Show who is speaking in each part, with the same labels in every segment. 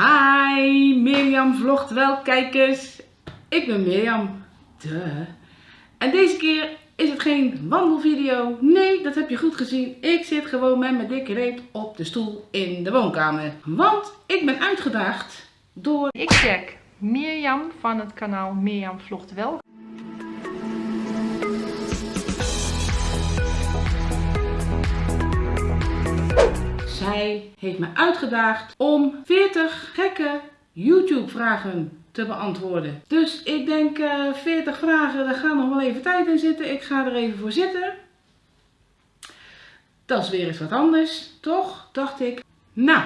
Speaker 1: Hi, Mirjam vlogt wel kijkers. Ik ben Mirjam. Duh. En deze keer is het geen wandelvideo. Nee, dat heb je goed gezien. Ik zit gewoon met mijn dikke reet op de stoel in de woonkamer. Want ik ben uitgedaagd door...
Speaker 2: Ik check Mirjam van het kanaal Mirjam vlogt wel.
Speaker 1: Zij heeft me uitgedaagd om 40 gekke YouTube vragen te beantwoorden. Dus ik denk uh, 40 vragen, daar gaat nog wel even tijd in zitten. Ik ga er even voor zitten. Dat is weer eens wat anders, toch? Dacht ik. Nou.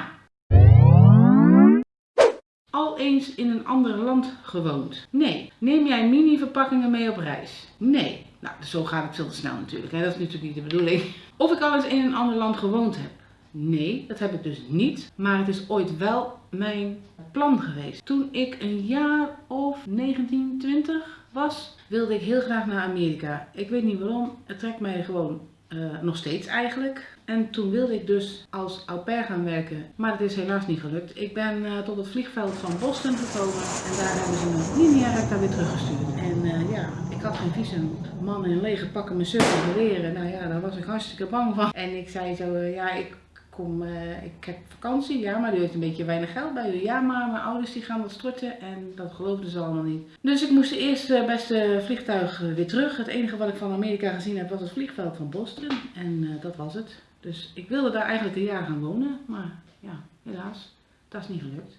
Speaker 1: Al eens in een ander land gewoond? Nee. Neem jij mini verpakkingen mee op reis? Nee. Nou, zo gaat het veel te snel natuurlijk. Hè? Dat is natuurlijk niet de bedoeling. Of ik al eens in een ander land gewoond heb? Nee, dat heb ik dus niet. Maar het is ooit wel mijn plan geweest. Toen ik een jaar of 19, 20 was, wilde ik heel graag naar Amerika. Ik weet niet waarom. Het trekt mij gewoon uh, nog steeds eigenlijk. En toen wilde ik dus als au pair gaan werken. Maar dat is helaas niet gelukt. Ik ben uh, tot het vliegveld van Boston gekomen. En daar hebben ze me linea recta weer teruggestuurd. En uh, ja, ik had geen visum. Mannen in lege pakken mijn surfen leren. Nou ja, daar was ik hartstikke bang van. En ik zei zo, ja, ik kom, uh, ik heb vakantie, ja, maar u heeft een beetje weinig geld bij u. Ja, maar mijn ouders die gaan wat storten en dat geloofden ze allemaal niet. Dus ik moest eerst uh, beste vliegtuig uh, weer terug. Het enige wat ik van Amerika gezien heb was het vliegveld van Boston en dat was het. Dus ik wilde daar eigenlijk een jaar gaan wonen, maar ja, helaas, dat is niet gelukt.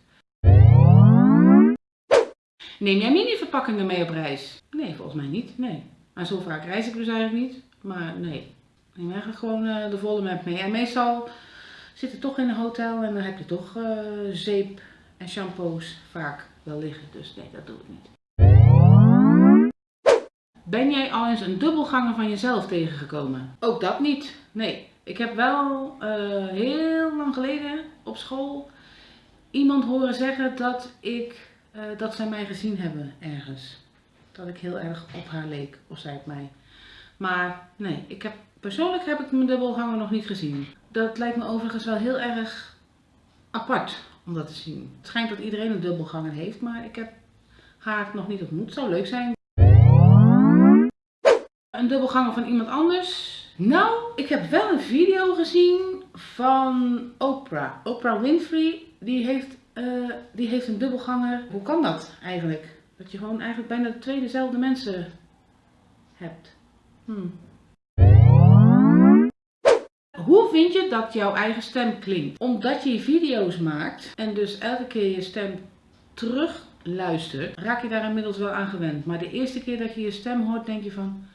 Speaker 1: Neem jij mini-verpakkingen mee op reis? Nee, volgens mij niet, nee. Maar zo vaak reis ik dus eigenlijk niet, maar nee. Neem eigenlijk gewoon de volle map mee. En meestal zitten toch in een hotel en dan heb je toch uh, zeep en shampoos vaak wel liggen. Dus nee, dat doe ik niet. Ben jij al eens een dubbelganger van jezelf tegengekomen? Ook dat niet. Nee. Ik heb wel uh, heel lang geleden op school iemand horen zeggen dat, ik, uh, dat zij mij gezien hebben ergens. Dat ik heel erg op haar leek, of zij op mij. Maar nee, ik heb, persoonlijk heb ik mijn dubbelganger nog niet gezien. Dat lijkt me overigens wel heel erg apart om dat te zien. Het schijnt dat iedereen een dubbelganger heeft, maar ik heb haar nog niet ontmoet. Zou leuk zijn. Een dubbelganger van iemand anders? Nou, ik heb wel een video gezien van Oprah. Oprah Winfrey, die heeft, uh, die heeft een dubbelganger. Hoe kan dat eigenlijk? Dat je gewoon eigenlijk bijna twee dezelfde mensen hebt. Hmm. Hoe vind je dat jouw eigen stem klinkt? Omdat je video's maakt en dus elke keer je stem terug luistert, raak je daar inmiddels wel aan gewend. Maar de eerste keer dat je je stem hoort, denk je van,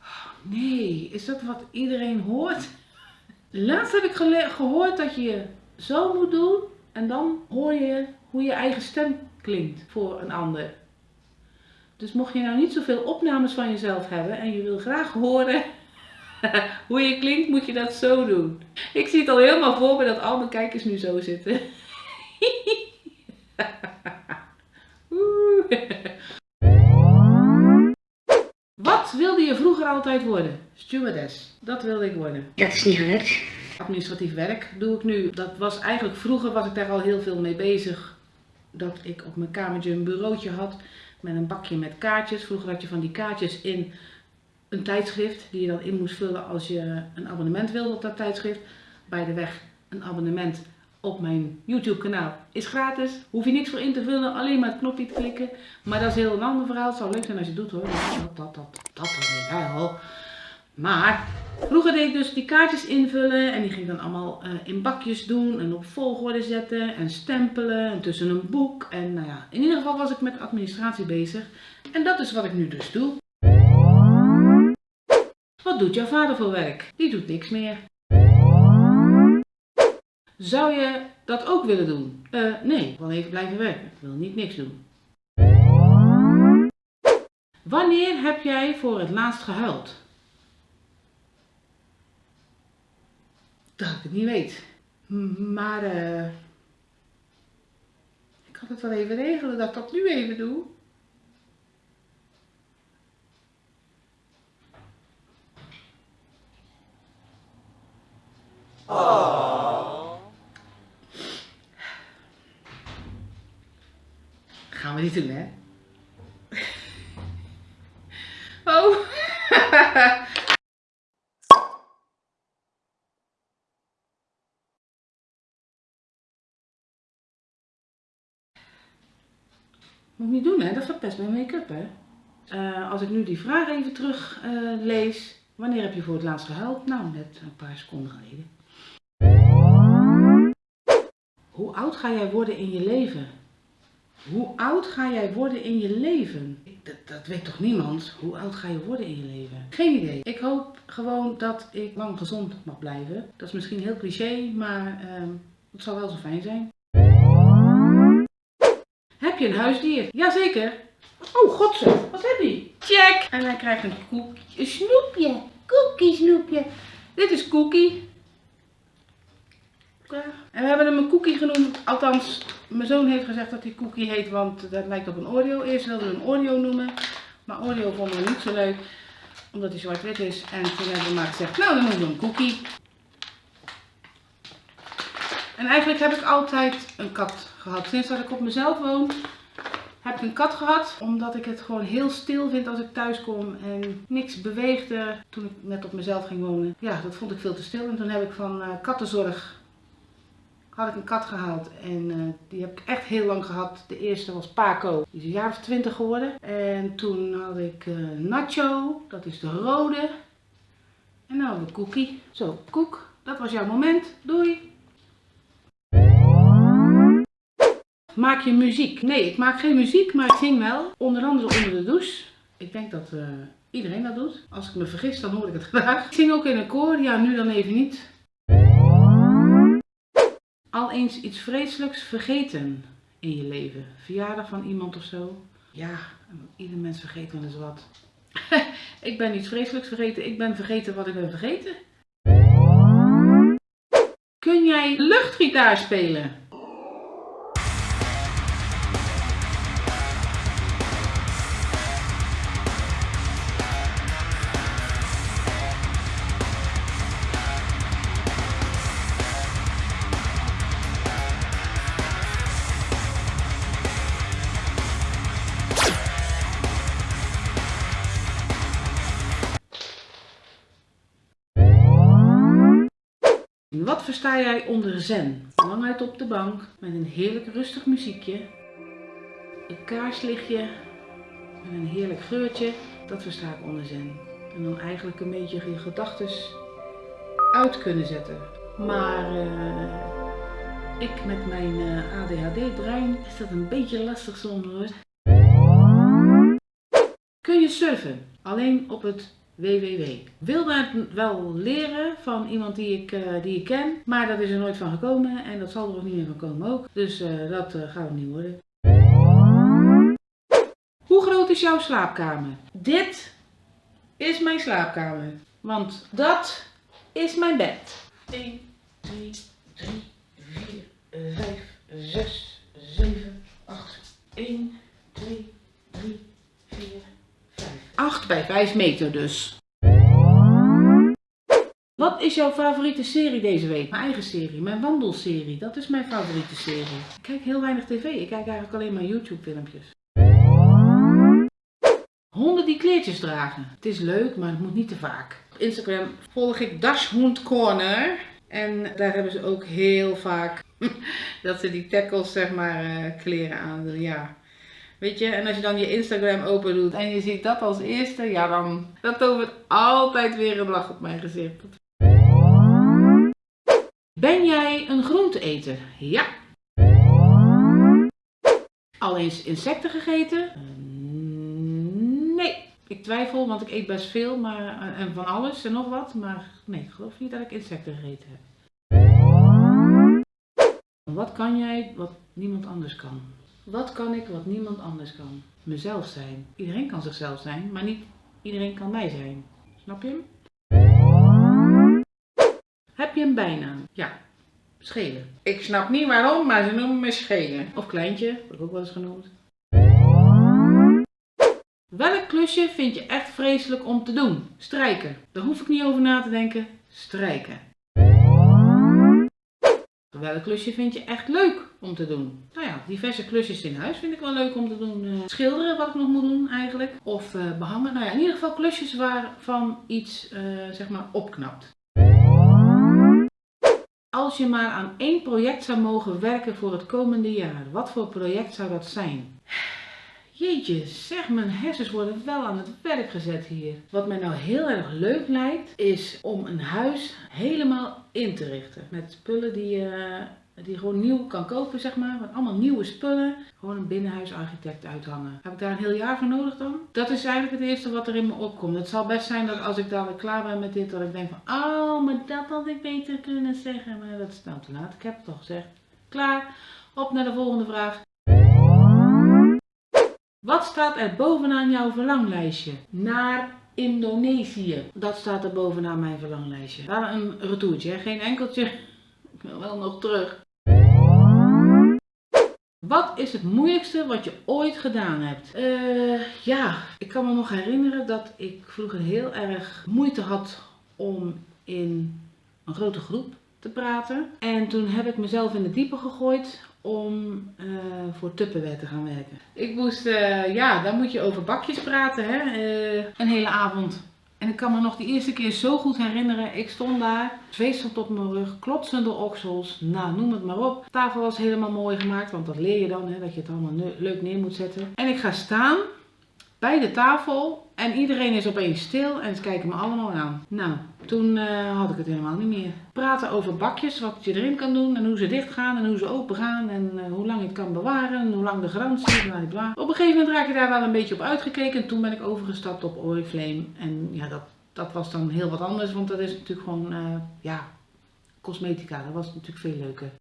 Speaker 1: oh nee, is dat wat iedereen hoort? Laatst heb ik gehoord dat je zo moet doen en dan hoor je hoe je eigen stem klinkt voor een ander. Dus mocht je nou niet zoveel opnames van jezelf hebben en je wil graag horen hoe je klinkt, moet je dat zo doen. Ik zie het al helemaal voor me dat al mijn kijkers nu zo zitten. Wat wilde je vroeger altijd worden? Stewardess. Dat wilde ik worden.
Speaker 3: Dat is niet gelukt.
Speaker 1: Administratief werk doe ik nu. Dat was eigenlijk, vroeger was ik daar al heel veel mee bezig. Dat ik op mijn kamertje een bureautje had met een bakje met kaartjes. Vroeger had je van die kaartjes in een tijdschrift die je dan in moest vullen als je een abonnement wilde op dat tijdschrift. Bij de weg een abonnement op mijn YouTube kanaal is gratis. Hoef je niks voor in te vullen, alleen maar het knopje te klikken. Maar dat is heel een ander verhaal. Het zou leuk zijn als je het doet hoor. Dat, dat, dat, dat wel. Maar vroeger deed ik dus die kaartjes invullen en die ging dan allemaal uh, in bakjes doen en op volgorde zetten en stempelen en tussen een boek. En nou ja, in ieder geval was ik met administratie bezig. En dat is wat ik nu dus doe. Wat doet jouw vader voor werk? Die doet niks meer. Zou je dat ook willen doen? Uh, nee, wil even blijven werken. Ik wil niet niks doen. Wanneer heb jij voor het laatst gehuild? Dat ik het niet weet. Maar uh, ik kan het wel even regelen dat ik dat nu even doe. Gaan we niet doen, hè? Oh. Moet ik niet doen, hè? Dat verpest mijn make-up, hè? Eh, als ik nu die vraag even terug eh, lees. Wanneer heb je voor het laatst gehuild? Nou, net een paar seconden geleden. Hoe oud ga jij worden in je leven? Hoe oud ga jij worden in je leven? Dat, dat weet toch niemand? Hoe oud ga je worden in je leven? Geen idee. Ik hoop gewoon dat ik lang gezond mag blijven. Dat is misschien heel cliché, maar ehm, het zou wel zo fijn zijn. Heb je een huisdier? Jazeker. Oh, godse. Wat heb je? Check. En hij krijgt een koekje. Een snoepje. Cookie snoepje. Dit is Cookie. En we hebben hem een cookie genoemd. Althans, mijn zoon heeft gezegd dat hij cookie heet, want dat lijkt op een Oreo. Eerst wilden we hem Oreo noemen. Maar Oreo vonden we niet zo leuk, omdat hij zwart-wit is. En toen hebben we maar gezegd, nou dan noemen we hem cookie. En eigenlijk heb ik altijd een kat gehad. Sinds dat ik op mezelf woon, heb ik een kat gehad. Omdat ik het gewoon heel stil vind als ik thuis kom en niks beweegde. Toen ik net op mezelf ging wonen. Ja, dat vond ik veel te stil. En toen heb ik van eh, kattenzorg had ik een kat gehaald. En eh, die heb ik echt heel lang gehad. De eerste was Paco. Die is een jaar of twintig geworden. En toen had ik eh, Nacho. Dat is de rode. En dan hadden we Cookie. Zo, Koek. Dat was jouw moment. Doei. Maak je muziek? Nee, ik maak geen muziek, maar ik zing wel. Onder andere onder de douche. Ik denk dat eh, iedereen dat doet. Als ik me vergis, dan hoor ik het graag. Ik zing ook in een koor. Ja, nu dan even niet. Al eens iets vreselijks vergeten in je leven. Verjaardag van iemand of zo. Ja, ieder mens vergeet wel eens wat. ik ben iets vreselijks vergeten. Ik ben vergeten wat ik ben vergeten. Kun jij luchtgitaar spelen? Wat versta jij onder zen? Lang uit op de bank met een heerlijk rustig muziekje, een kaarslichtje en een heerlijk geurtje. Dat versta ik onder zen. En dan eigenlijk een beetje je gedachten uit kunnen zetten. Maar eh, ik met mijn eh, ADHD-brein is dat een beetje lastig hoor. Kun je surfen? Alleen op het www. Wilde het wel leren van iemand die ik, eh, die ik ken, maar dat is er nooit van gekomen en dat zal er ook niet meer van komen ook. Dus eh, dat eh, gaat niet worden. Hoe groot is jouw slaapkamer? Dit is mijn slaapkamer, want dat is mijn bed. 1, 2, 3, 4, 5, 6, 7, 8. 1, 2, 3, 4, 5. 8 bij 5 meter dus. Wat is jouw favoriete serie deze week? Mijn eigen serie, mijn wandelserie. Dat is mijn favoriete serie. Ik kijk heel weinig tv. Ik kijk eigenlijk alleen maar YouTube filmpjes. Honden die kleertjes dragen. Het is leuk, maar het moet niet te vaak. Op Instagram volg ik Dashhound Corner. En daar hebben ze ook heel vaak dat ze die tackles, zeg maar, eh, kleren aan. Ja. Weet je, en als je dan je Instagram open doet en je ziet dat als eerste, ja dan, dat tovert altijd weer een lach op mijn gezicht. Ben jij een groenteeter? Ja. Al eens insecten gegeten? Eh, Nee. Ik twijfel, want ik eet best veel maar, eh, en van alles en nog wat. Maar nee, ik geloof niet dat ik insecten gegeten heb. Wat kan jij wat niemand anders kan? Wat kan ik wat niemand anders kan? Mezelf zijn. Iedereen kan zichzelf zijn, maar niet iedereen kan mij zijn. Snap je? Heb je een bijnaam? Ja, schelen. Ik snap niet waarom, maar ze noemen me schelen. Of kleintje, word ik ook wel eens genoemd. Welk klusje vind je echt vreselijk om te doen? Strijken. Daar hoef ik niet over na te denken. Strijken. Welk klusje vind je echt leuk om te doen? Nou ja, diverse klusjes in huis vind ik wel leuk om te doen. Eh, schilderen, wat ik nog moet doen eigenlijk. Of eh, behangen. Nou ja, in ieder geval klusjes waarvan iets eh, zeg maar opknapt. Als je maar aan één project zou mogen werken voor het komende jaar, wat voor project zou dat zijn? Jeetje, zeg, mijn hersens worden wel aan het werk gezet hier. Wat mij nou heel erg leuk lijkt, is om een huis helemaal in te richten. Met spullen die je, die je gewoon nieuw kan kopen, zeg maar. Met allemaal nieuwe spullen. Gewoon een binnenhuisarchitect uithangen. Heb ik daar een heel jaar voor nodig dan? Dat is eigenlijk het eerste wat er in me opkomt. Het zal best zijn dat als ik dadelijk klaar ben met dit, dat ik denk van, oh, maar dat had ik beter kunnen zeggen. Maar dat is nou te laat. Ik heb het al gezegd. Klaar. Op naar de volgende vraag. Wat staat er bovenaan jouw verlanglijstje? Naar Indonesië. Dat staat er bovenaan mijn verlanglijstje. Daar een retourtje, geen enkeltje. Ik wil wel nog terug. Wat is het moeilijkste wat je ooit gedaan hebt? Eh, ja, ik kan me nog herinneren dat ik vroeger heel erg moeite had om in een grote groep te praten. En toen heb ik mezelf in de diepe gegooid om uh, voor Tupperware te gaan werken. Ik moest, uh, ja, dan moet je over bakjes praten, hè, uh, een hele avond. En ik kan me nog die eerste keer zo goed herinneren. Ik stond daar, zweet op mijn rug, klotsende oksels, nou noem het maar op. Tafel was helemaal mooi gemaakt, want dat leer je dan, hè, dat je het allemaal leuk neer moet zetten. En ik ga staan bij de tafel en iedereen is opeens stil en ze kijken me allemaal aan. Nou, toen uh, had ik het helemaal niet meer. Praten over bakjes, wat je erin kan doen en hoe ze dicht gaan en hoe ze open gaan en uh, hoe lang je het kan bewaren en hoe lang de garantie, bla bla. Op een gegeven moment raak je daar wel een beetje op uitgekeken en toen ben ik overgestapt op Oriflame. En ja, dat, dat was dan heel wat anders, want dat is natuurlijk gewoon, uh, ja, cosmetica. Dat was natuurlijk veel leuker.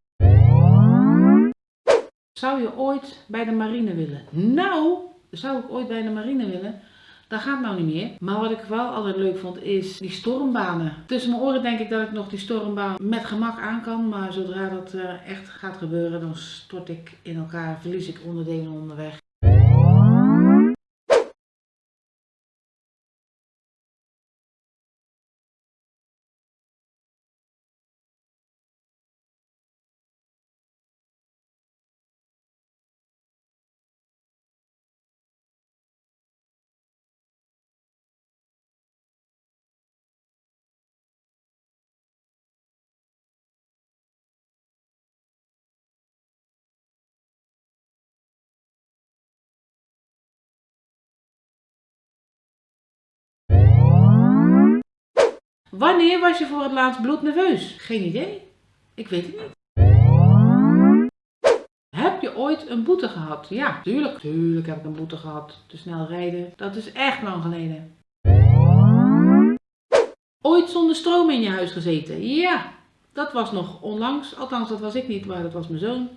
Speaker 1: Zou je ooit bij de marine willen? Nou, zou ik ooit bij de marine willen? Dat gaat nou niet meer. Maar wat ik wel altijd leuk vond is die stormbanen. Tussen mijn oren denk ik dat ik nog die stormbaan met gemak aan kan. Maar zodra dat uh, echt gaat gebeuren, dan stort ik in elkaar, verlies ik onderdelen onderweg. Wanneer was je voor het laatst bloednerveus? Geen idee. Ik weet het niet. Heb je ooit een boete gehad? Ja, tuurlijk. Tuurlijk heb ik een boete gehad. Te snel rijden. Dat is echt lang geleden. Ooit zonder stroom in je huis gezeten? Ja, dat was nog onlangs. Althans, dat was ik niet, maar dat was mijn zoon.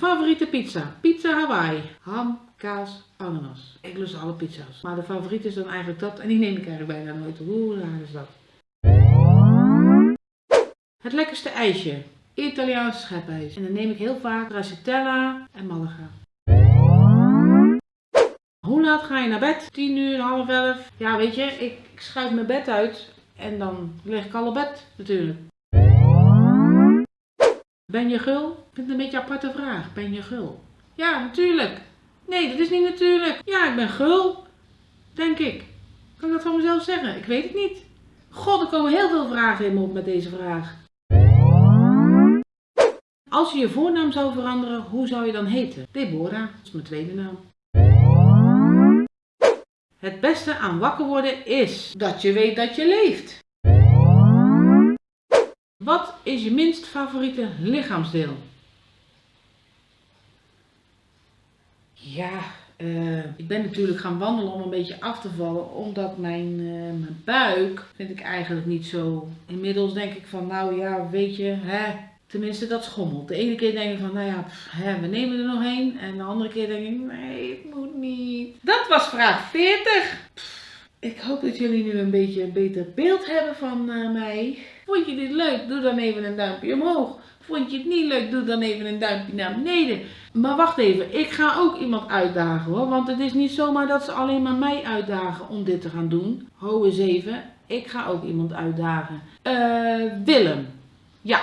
Speaker 1: Favoriete pizza? Pizza Hawaii. Ham, kaas, ananas. Ik lust alle pizza's. Maar de favoriet is dan eigenlijk dat. En die neem ik eigenlijk bijna nooit. Hoe raar is dat? Het lekkerste ijsje. Italiaanse schepijs. En dan neem ik heel vaak Racitella en Malaga. Hoe laat ga je naar bed? 10 uur, half 11. Ja, weet je, ik, ik schuif mijn bed uit. En dan lig ik al op bed natuurlijk. Ben je gul? Vind het een beetje aparte vraag. Ben je gul? Ja, natuurlijk. Nee, dat is niet natuurlijk. Ja, ik ben gul. Denk ik. Kan ik dat van mezelf zeggen? Ik weet het niet. God, er komen heel veel vragen in me op met deze vraag. Als je je voornaam zou veranderen, hoe zou je dan heten? Deborah, dat is mijn tweede naam. Het beste aan wakker worden is dat je weet dat je leeft. Wat is je minst favoriete lichaamsdeel? Ja, uh, ik ben natuurlijk gaan wandelen om een beetje af te vallen, omdat mijn, uh, mijn buik vind ik eigenlijk niet zo. Inmiddels denk ik van, nou ja, weet je, hè, tenminste dat schommelt. De ene keer denk ik van, nou ja, hè, we nemen er nog één. En de andere keer denk ik, nee, het moet niet. Dat was vraag 40. Pff, ik hoop dat jullie nu een beetje een beter beeld hebben van uh, mij. Vond je dit leuk? Doe dan even een duimpje omhoog. Vond je het niet leuk? Doe dan even een duimpje naar beneden. Maar wacht even, ik ga ook iemand uitdagen hoor. Want het is niet zomaar dat ze alleen maar mij uitdagen om dit te gaan doen. Ho eens even, ik ga ook iemand uitdagen. Uh, Willem, Ja,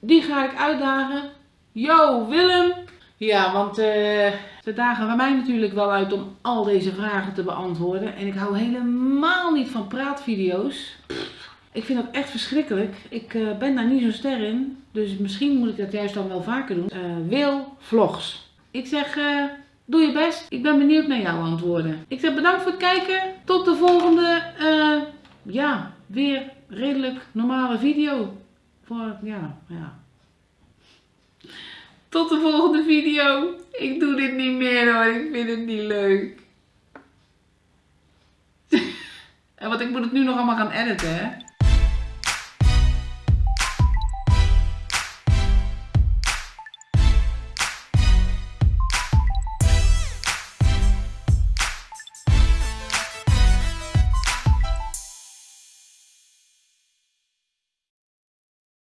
Speaker 1: die ga ik uitdagen. Yo, Willem! Ja, want eh ze dagen bij mij natuurlijk wel uit om al deze vragen te beantwoorden. En ik hou helemaal niet van praatvideo's. Ik vind dat echt verschrikkelijk. Ik eh, ben daar niet zo ster in. Dus misschien moet ik dat juist dan wel vaker doen. Eh, Wil Vlogs. Ik zeg, eh, doe je best. Ik ben benieuwd naar jouw antwoorden. Ik zeg bedankt voor het kijken. Tot de volgende, ja, weer redelijk normale video. Voor, ja, ja. Tot de volgende video. Ik doe dit niet meer hoor. Ik vind het niet leuk. en want ik moet het nu nog allemaal gaan editen hè.